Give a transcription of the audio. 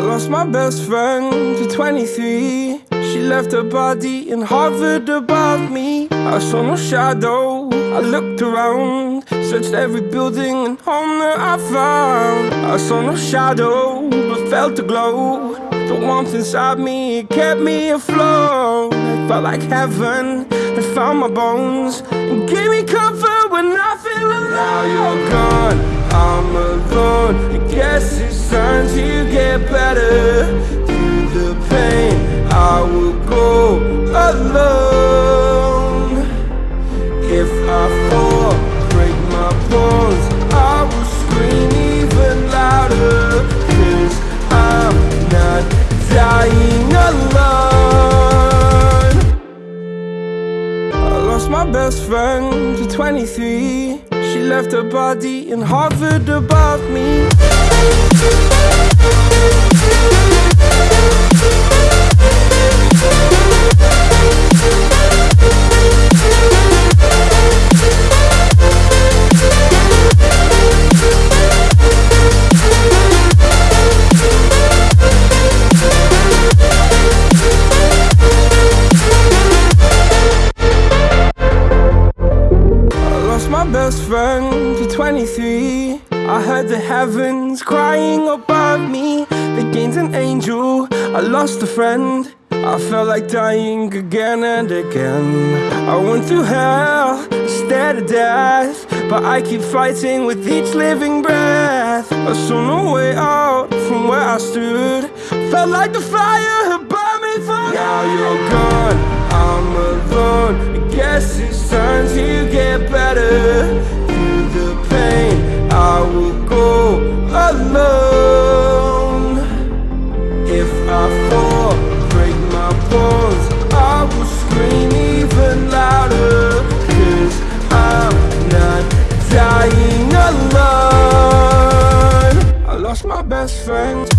lost my best friend to 23 She left her body and hovered above me. I saw no shadow, I looked around Searched every building and home that I found. I saw no shadow, but felt a glow. The warmth inside me, kept me afloat. It felt like heaven, it found my bones And gave me comfort when I feel alone. Now you're gone, I'm alone. I guess it's time to get better. Through the pain, I will go alone. If I fall, break my bones. I will scream even louder. Cause I'm not dying alone. I lost my best friend to 23 Left her body and hovered above me my best friend to 23 I heard the heavens crying above me. They gained an angel, I lost a friend. I felt like dying again and again. I went through hell, stared at death But I keep fighting with each living breath. I saw no way out from where I stood. Felt like the fire had burned me for Now you're gone, I guess it's time to get better? Through the pain, I will go alone. If I fall, break my bones I will scream even louder. Cause I'm not dying alone. I lost my best friend